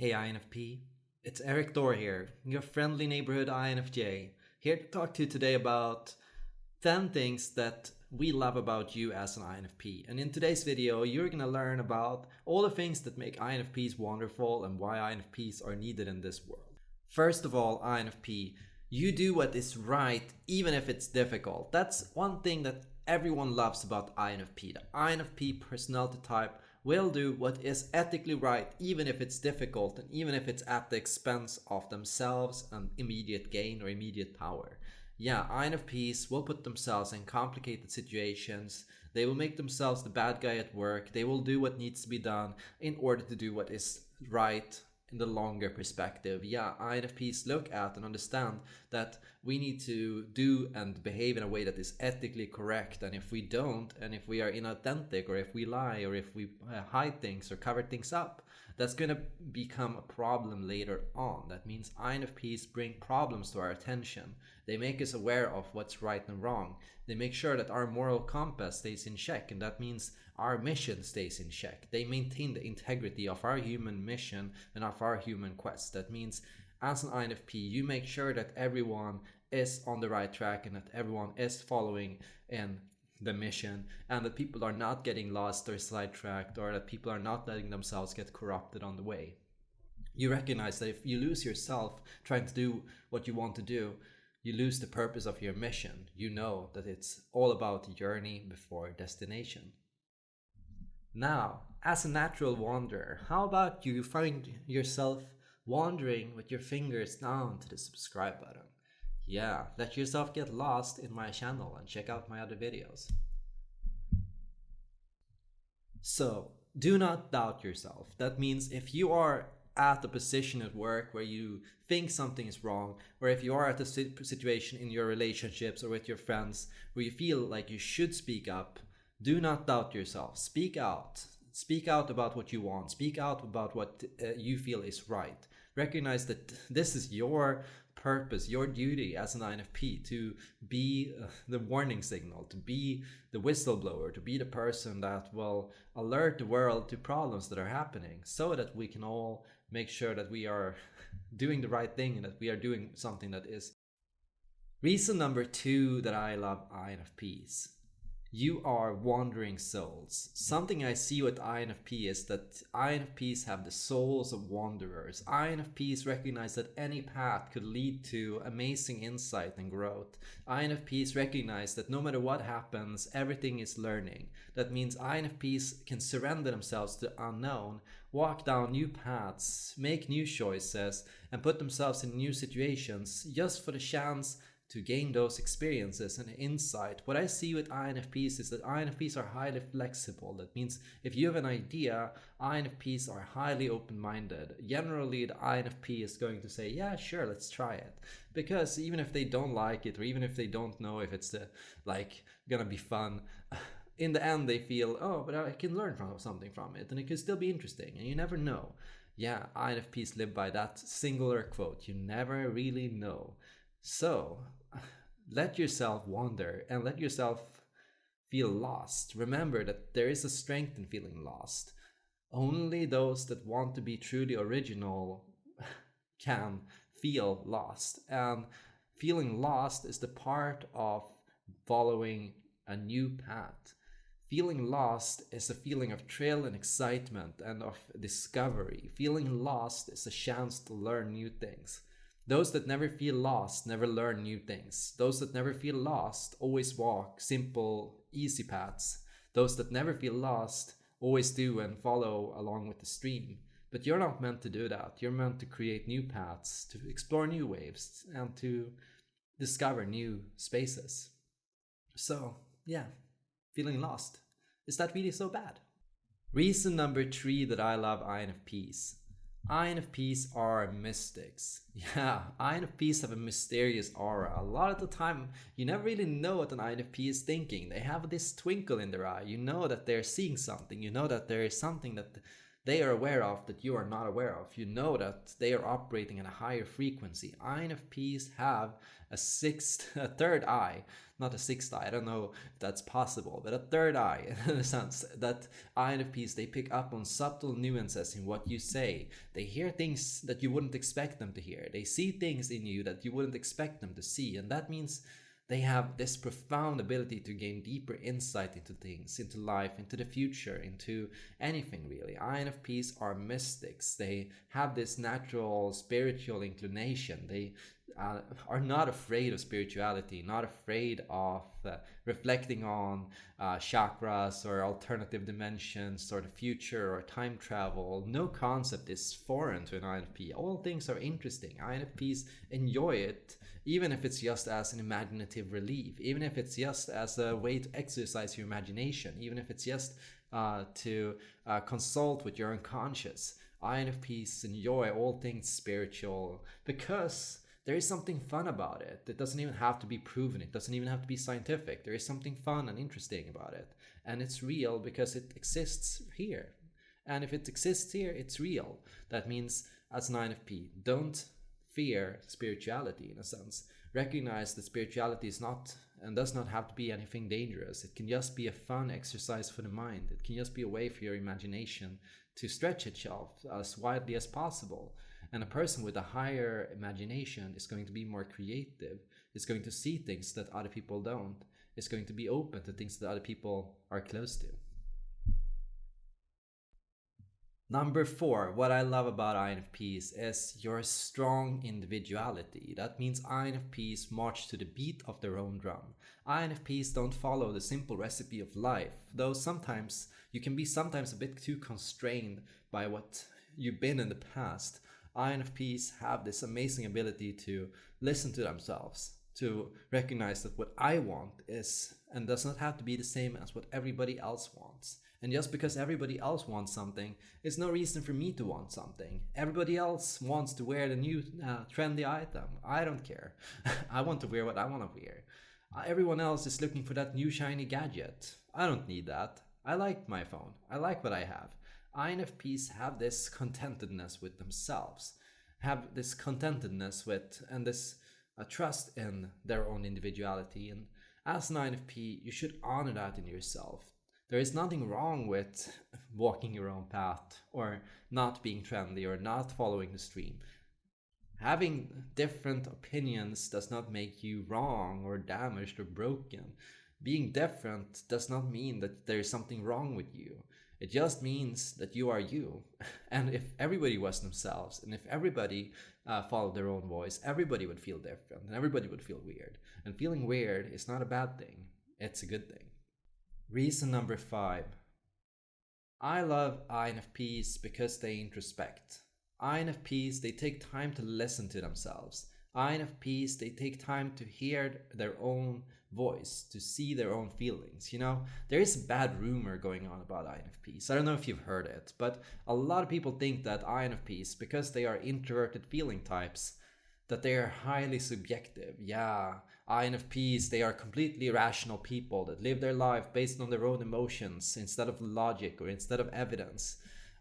Hey INFP, it's Erik Thor here, your friendly neighborhood INFJ, here to talk to you today about 10 things that we love about you as an INFP. And in today's video, you're gonna learn about all the things that make INFPs wonderful and why INFPs are needed in this world. First of all, INFP, you do what is right even if it's difficult. That's one thing that everyone loves about INFP. The INFP personality type will do what is ethically right even if it's difficult and even if it's at the expense of themselves and immediate gain or immediate power. Yeah, INFPs will put themselves in complicated situations. They will make themselves the bad guy at work. They will do what needs to be done in order to do what is right in the longer perspective, yeah, INFPs look at and understand that we need to do and behave in a way that is ethically correct. And if we don't, and if we are inauthentic, or if we lie, or if we uh, hide things or cover things up, that's going to become a problem later on. That means INFPs bring problems to our attention. They make us aware of what's right and wrong. They make sure that our moral compass stays in check, and that means our mission stays in check. They maintain the integrity of our human mission and of our human quest. That means as an INFP, you make sure that everyone is on the right track and that everyone is following in the mission and that people are not getting lost or sidetracked or that people are not letting themselves get corrupted on the way. You recognize that if you lose yourself trying to do what you want to do, you lose the purpose of your mission. You know that it's all about the journey before destination. Now, as a natural wanderer, how about you find yourself wandering with your fingers down to the subscribe button? Yeah, let yourself get lost in my channel and check out my other videos. So, do not doubt yourself. That means if you are at the position at work where you think something is wrong, or if you are at a situation in your relationships or with your friends where you feel like you should speak up, do not doubt yourself. Speak out. Speak out about what you want. Speak out about what uh, you feel is right. Recognize that this is your purpose, your duty as an INFP to be uh, the warning signal, to be the whistleblower, to be the person that will alert the world to problems that are happening so that we can all make sure that we are doing the right thing and that we are doing something that is. Reason number two that I love INFPs you are wandering souls. Something I see with INFP is that INFPs have the souls of wanderers. INFPs recognize that any path could lead to amazing insight and growth. INFPs recognize that no matter what happens, everything is learning. That means INFPs can surrender themselves to the unknown, walk down new paths, make new choices, and put themselves in new situations just for the chance to gain those experiences and insight. What I see with INFPs is that INFPs are highly flexible. That means if you have an idea, INFPs are highly open-minded. Generally, the INFP is going to say, yeah, sure, let's try it. Because even if they don't like it, or even if they don't know if it's the, like gonna be fun, in the end they feel, oh, but I can learn from something from it, and it could still be interesting, and you never know. Yeah, INFPs live by that singular quote, you never really know. So, let yourself wander and let yourself feel lost. Remember that there is a strength in feeling lost. Only those that want to be truly original can feel lost. And feeling lost is the part of following a new path. Feeling lost is a feeling of thrill and excitement and of discovery. Feeling lost is a chance to learn new things. Those that never feel lost never learn new things. Those that never feel lost always walk simple, easy paths. Those that never feel lost always do and follow along with the stream. But you're not meant to do that. You're meant to create new paths, to explore new waves, and to discover new spaces. So, yeah, feeling lost. Is that really so bad? Reason number three that I love INFPs INFPs are mystics. Yeah, INFPs have a mysterious aura. A lot of the time, you never really know what an INFP is thinking. They have this twinkle in their eye. You know that they're seeing something. You know that there is something that they are aware of that you are not aware of. You know that they are operating at a higher frequency. INFPs have a sixth, a third eye, not a sixth eye. I don't know if that's possible, but a third eye in the sense that INFPs they pick up on subtle nuances in what you say. They hear things that you wouldn't expect them to hear. They see things in you that you wouldn't expect them to see, and that means they have this profound ability to gain deeper insight into things, into life, into the future, into anything really. INFPs are mystics. They have this natural spiritual inclination. They uh, are not afraid of spirituality, not afraid of uh, reflecting on uh, chakras or alternative dimensions or the future or time travel. No concept is foreign to an INFP. All things are interesting. INFPs enjoy it, even if it's just as an imaginative relief, even if it's just as a way to exercise your imagination, even if it's just uh, to uh, consult with your unconscious. INFPs enjoy all things spiritual because there is something fun about it. It doesn't even have to be proven. It doesn't even have to be scientific. There is something fun and interesting about it. And it's real because it exists here. And if it exists here, it's real. That means as an INFP, don't fear spirituality in a sense. Recognize that spirituality is not and does not have to be anything dangerous. It can just be a fun exercise for the mind. It can just be a way for your imagination to stretch itself as widely as possible. And a person with a higher imagination is going to be more creative, is going to see things that other people don't, is going to be open to things that other people are close to. Number four, what I love about INFPs is your strong individuality. That means INFPs march to the beat of their own drum. INFPs don't follow the simple recipe of life, though sometimes you can be sometimes a bit too constrained by what you've been in the past. INFPs have this amazing ability to listen to themselves, to recognize that what I want is and does not have to be the same as what everybody else wants. And just because everybody else wants something it's no reason for me to want something. Everybody else wants to wear the new uh, trendy item. I don't care. I want to wear what I want to wear. Uh, everyone else is looking for that new shiny gadget. I don't need that. I like my phone. I like what I have. INFPs have this contentedness with themselves, have this contentedness with and this uh, trust in their own individuality. And as an INFP, you should honor that in yourself. There is nothing wrong with walking your own path or not being trendy or not following the stream. Having different opinions does not make you wrong or damaged or broken. Being different does not mean that there is something wrong with you. It just means that you are you. And if everybody was themselves, and if everybody uh, followed their own voice, everybody would feel different and everybody would feel weird. And feeling weird is not a bad thing, it's a good thing. Reason number five I love INFPs because they introspect. INFPs, they take time to listen to themselves. INFPs, they take time to hear their own voice to see their own feelings. You know, there is a bad rumor going on about INFPs. I don't know if you've heard it, but a lot of people think that INFPs, because they are introverted feeling types, that they are highly subjective. Yeah, INFPs, they are completely rational people that live their life based on their own emotions instead of logic or instead of evidence.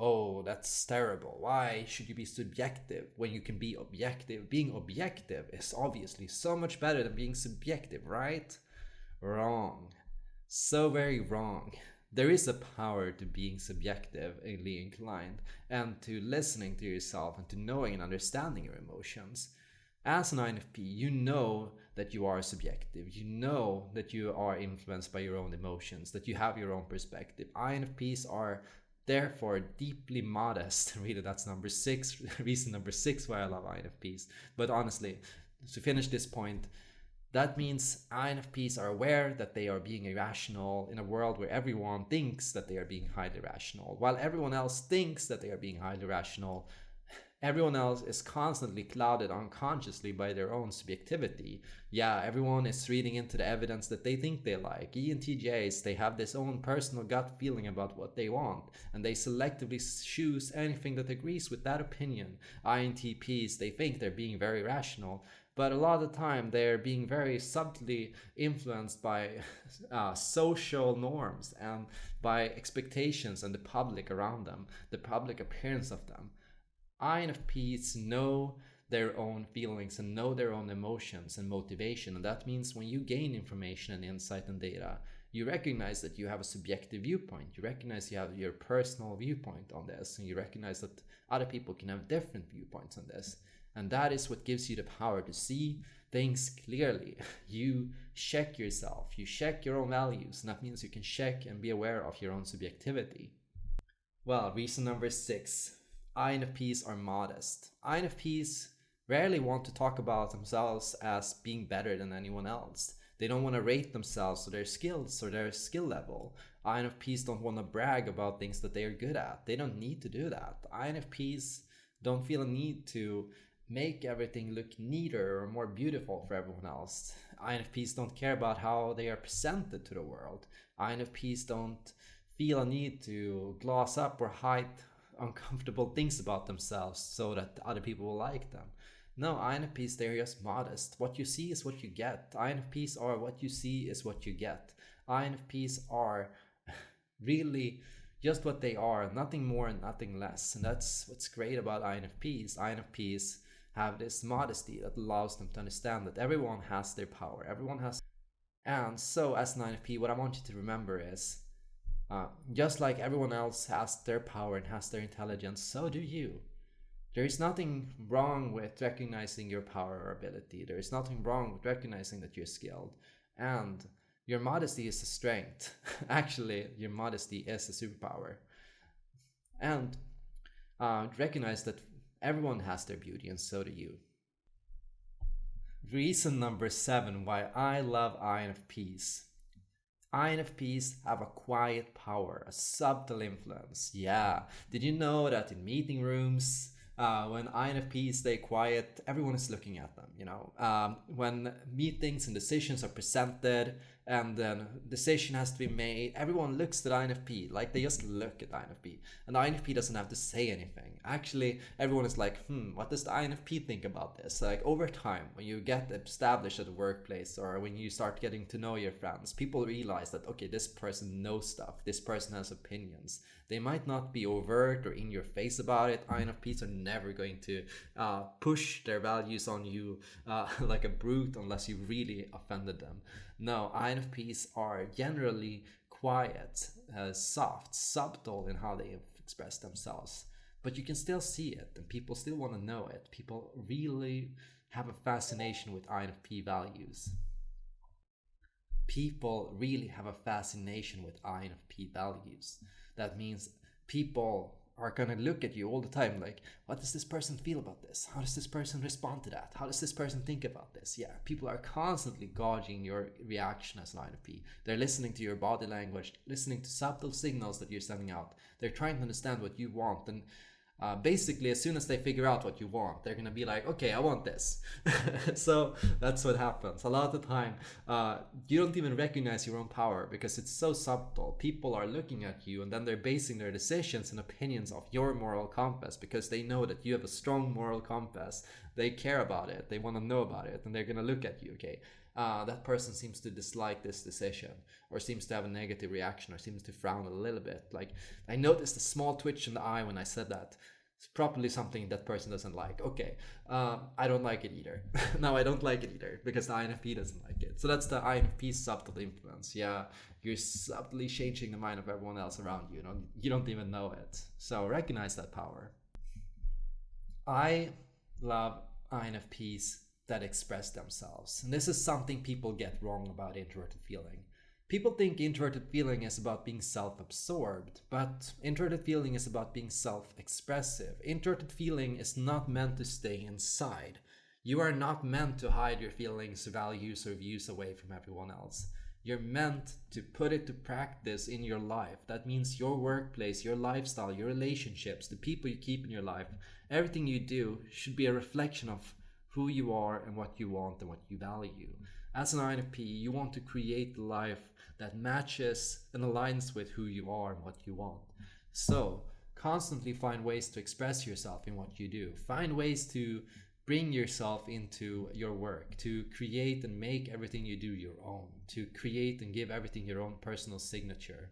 Oh, that's terrible. Why should you be subjective when you can be objective? Being objective is obviously so much better than being subjective, right? Wrong. So very wrong. There is a power to being subjectively inclined and to listening to yourself and to knowing and understanding your emotions. As an INFP, you know that you are subjective. You know that you are influenced by your own emotions, that you have your own perspective. INFPs are therefore deeply modest. Really, that's number six, reason number six why I love INFPs. But honestly, to finish this point, that means INFPs are aware that they are being irrational in a world where everyone thinks that they are being highly rational. While everyone else thinks that they are being highly rational, everyone else is constantly clouded unconsciously by their own subjectivity. Yeah, everyone is reading into the evidence that they think they like. ENTJs, they have this own personal gut feeling about what they want, and they selectively choose anything that agrees with that opinion. INTPs, they think they're being very rational, but a lot of the time they're being very subtly influenced by uh, social norms and by expectations and the public around them, the public appearance of them. INFPs know their own feelings and know their own emotions and motivation. And that means when you gain information and insight and data, you recognize that you have a subjective viewpoint. You recognize you have your personal viewpoint on this, and you recognize that other people can have different viewpoints on this. And that is what gives you the power to see things clearly. You check yourself, you check your own values, and that means you can check and be aware of your own subjectivity. Well, reason number six INFPs are modest. INFPs rarely want to talk about themselves as being better than anyone else. They don't want to rate themselves or their skills or their skill level. INFPs don't want to brag about things that they are good at. They don't need to do that. INFPs don't feel a need to make everything look neater or more beautiful for everyone else. INFPs don't care about how they are presented to the world. INFPs don't feel a need to gloss up or hide uncomfortable things about themselves so that other people will like them. No, INFPs, they're just modest. What you see is what you get. INFPs are what you see is what you get. INFPs are really just what they are, nothing more and nothing less. And that's what's great about INFPs. INFPs have this modesty that allows them to understand that everyone has their power, everyone has. And so, as an INFP, what I want you to remember is uh, just like everyone else has their power and has their intelligence, so do you. There is nothing wrong with recognizing your power or ability. There is nothing wrong with recognizing that you're skilled. And your modesty is a strength. Actually, your modesty is a superpower. And uh, recognize that everyone has their beauty, and so do you. Reason number seven why I love INFPs. INFPs have a quiet power, a subtle influence. Yeah. Did you know that in meeting rooms, uh, when INFPs stay quiet, everyone is looking at them. You know, um, when meetings and decisions are presented, and then decision has to be made, everyone looks at INFP like they just look at INFP, and INFP doesn't have to say anything. Actually, everyone is like, hmm, what does the INFP think about this? Like over time, when you get established at the workplace or when you start getting to know your friends, people realize that okay, this person knows stuff. This person has opinions. They might not be overt or in your face about it. INFPs are never going to uh, push their values on you uh, like a brute unless you really offended them. No, INFPs are generally quiet, uh, soft, subtle in how they express themselves. But you can still see it, and people still want to know it. People really have a fascination with INFP values. People really have a fascination with INFP values. That means people are gonna look at you all the time like, what does this person feel about this? How does this person respond to that? How does this person think about this? Yeah, people are constantly gauging your reaction as an INFP. They're listening to your body language, listening to subtle signals that you're sending out. They're trying to understand what you want and uh, basically as soon as they figure out what you want they're gonna be like okay i want this. So that's what happens. A lot of the time uh, you don't even recognize your own power because it's so subtle. People are looking at you and then they're basing their decisions and opinions off your moral compass because they know that you have a strong moral compass. They care about it. They want to know about it and they're gonna look at you okay uh, that person seems to dislike this decision or seems to have a negative reaction or seems to frown a little bit. Like I noticed a small twitch in the eye when I said that. It's probably something that person doesn't like. Okay, uh, I don't like it either. no, I don't like it either because the INFP doesn't like it. So that's the INFP subtle influence. Yeah, you're subtly changing the mind of everyone else around you. You don't, you don't even know it. So recognize that power. I love INFPs that express themselves. And this is something people get wrong about introverted feeling. People think introverted feeling is about being self absorbed, but introverted feeling is about being self expressive. Introverted feeling is not meant to stay inside. You are not meant to hide your feelings, values, or views away from everyone else. You're meant to put it to practice in your life. That means your workplace, your lifestyle, your relationships, the people you keep in your life, everything you do should be a reflection of who you are and what you want and what you value. As an INFP, you want to create life that matches and aligns with who you are and what you want. So, constantly find ways to express yourself in what you do. Find ways to bring yourself into your work, to create and make everything you do your own, to create and give everything your own personal signature.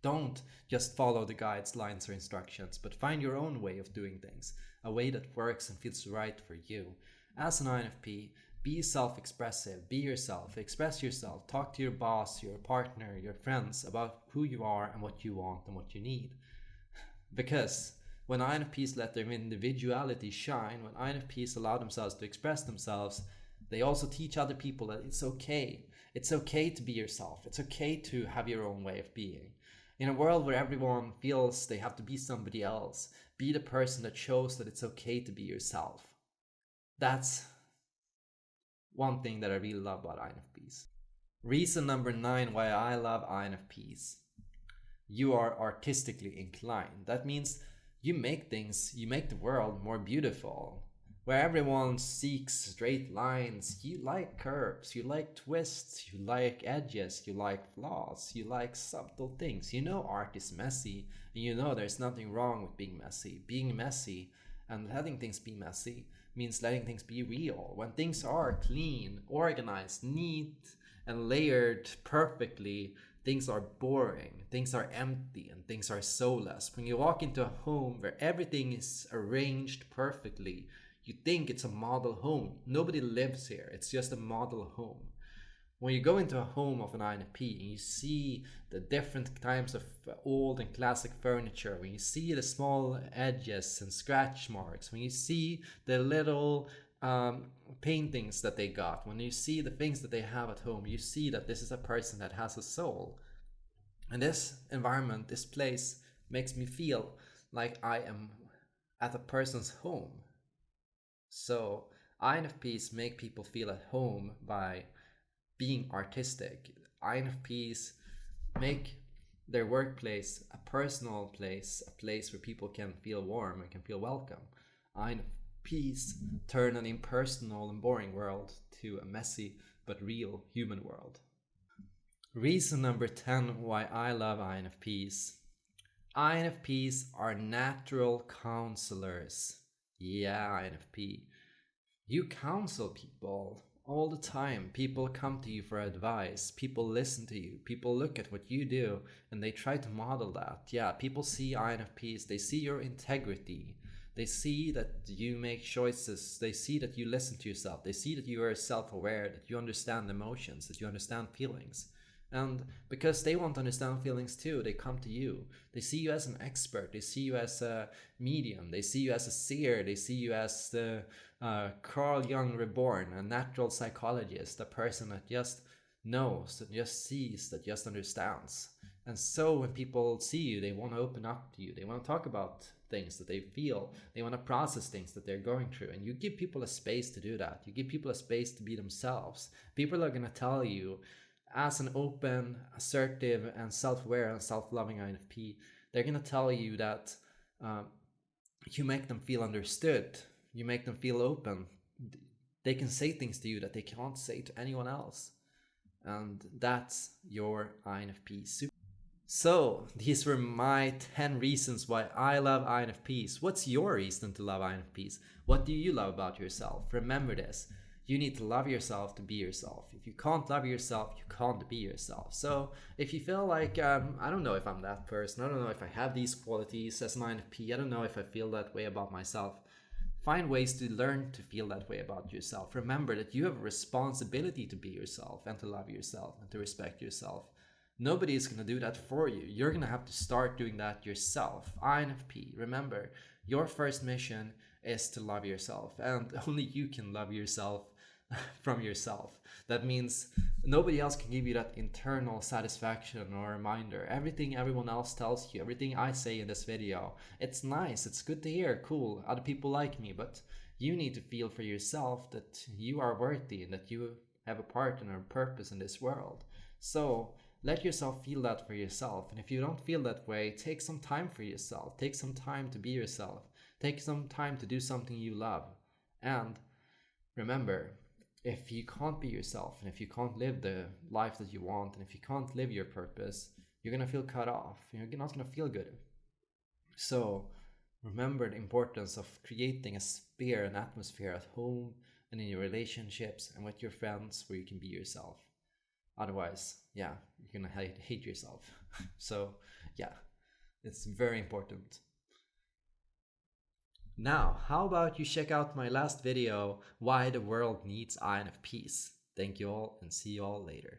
Don't just follow the guides, lines, or instructions, but find your own way of doing things, a way that works and feels right for you. As an INFP, be self expressive, be yourself, express yourself, talk to your boss, your partner, your friends about who you are and what you want and what you need. Because when INFPs let their individuality shine, when INFPs allow themselves to express themselves, they also teach other people that it's okay. It's okay to be yourself. It's okay to have your own way of being. In a world where everyone feels they have to be somebody else, be the person that shows that it's okay to be yourself. That's one thing that I really love about INFPs. Reason number nine why I love INFPs. You are artistically inclined. That means you make things, you make the world more beautiful where everyone seeks straight lines. You like curves, you like twists, you like edges, you like flaws, you like subtle things. You know art is messy, and you know there's nothing wrong with being messy. Being messy and letting things be messy means letting things be real. When things are clean, organized, neat, and layered perfectly, things are boring, things are empty, and things are soulless. When you walk into a home where everything is arranged perfectly, you think it's a model home. Nobody lives here. It's just a model home. When you go into a home of an INFP and you see the different types of old and classic furniture, when you see the small edges and scratch marks, when you see the little um, paintings that they got, when you see the things that they have at home, you see that this is a person that has a soul. And this environment, this place, makes me feel like I am at a person's home. So INFPs make people feel at home by being artistic. INFPs make their workplace a personal place, a place where people can feel warm and can feel welcome. INFPs turn an impersonal and boring world to a messy but real human world. Reason number 10 why I love INFPs. INFPs are natural counselors. Yeah, INFP. You counsel people all the time. People come to you for advice. People listen to you. People look at what you do and they try to model that. Yeah, people see INFPs. They see your integrity. They see that you make choices. They see that you listen to yourself. They see that you are self aware, that you understand emotions, that you understand feelings. And because they want to understand feelings too, they come to you. They see you as an expert. They see you as a medium. They see you as a seer. They see you as the uh, Carl Jung reborn, a natural psychologist, a person that just knows, that just sees, that just understands. And so when people see you, they want to open up to you. They want to talk about things that they feel. They want to process things that they're going through. And you give people a space to do that. You give people a space to be themselves. People are going to tell you as an open, assertive, and self-aware and self-loving INFP, they're gonna tell you that um, you make them feel understood. You make them feel open. They can say things to you that they can't say to anyone else, and that's your INFP super. So these were my 10 reasons why I love INFPs. What's your reason to love INFPs? What do you love about yourself? Remember this you need to love yourself to be yourself. If you can't love yourself, you can't be yourself. So if you feel like, um, I don't know if I'm that person, I don't know if I have these qualities as an INFP, I don't know if I feel that way about myself, find ways to learn to feel that way about yourself. Remember that you have a responsibility to be yourself and to love yourself and to respect yourself. Nobody is going to do that for you. You're going to have to start doing that yourself. INFP, remember, your first mission is to love yourself, and only you can love yourself from yourself. That means nobody else can give you that internal satisfaction or reminder. Everything everyone else tells you, everything I say in this video, it's nice, it's good to hear, cool, other people like me, but you need to feel for yourself that you are worthy and that you have a part and a purpose in this world. So let yourself feel that for yourself. And if you don't feel that way, take some time for yourself. Take some time to be yourself. Take some time to do something you love. And remember, if you can't be yourself and if you can't live the life that you want and if you can't live your purpose, you're gonna feel cut off. You're not gonna feel good. So remember the importance of creating a sphere, an atmosphere at home and in your relationships and with your friends where you can be yourself. Otherwise, yeah, you're gonna hate, hate yourself. so, yeah, it's very important. Now, how about you check out my last video, Why the World Needs INFPs. Thank you all and see you all later.